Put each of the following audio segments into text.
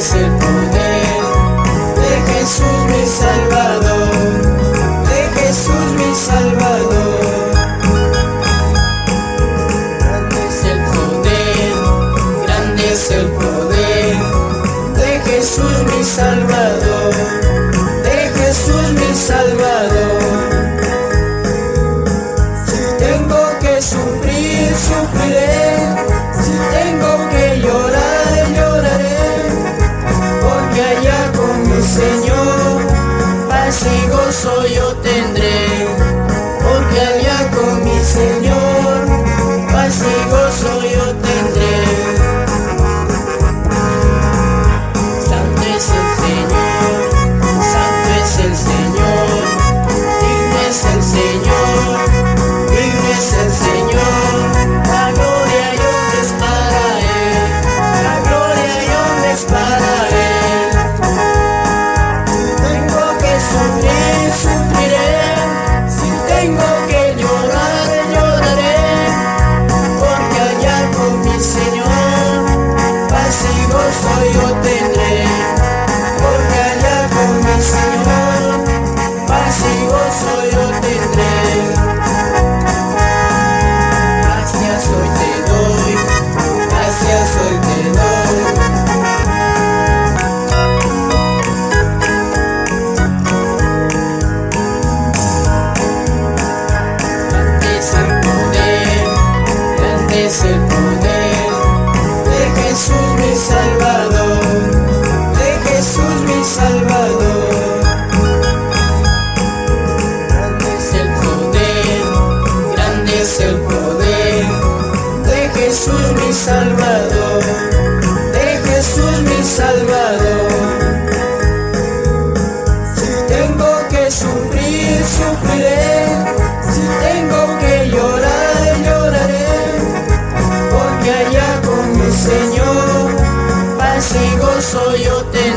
missing Señor, paz y gozo yo te es el poder de Jesús mi Salvador, de Jesús mi Salvador. Grande es el poder, grande es el poder de Jesús mi Salvador, de Jesús mi Salvador. ese gozo yo te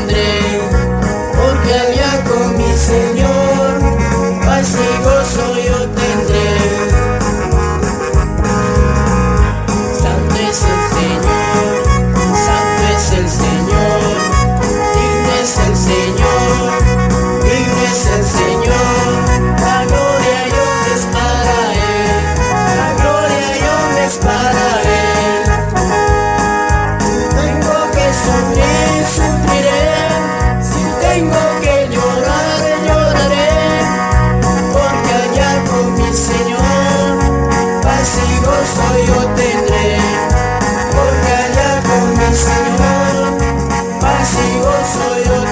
替我所有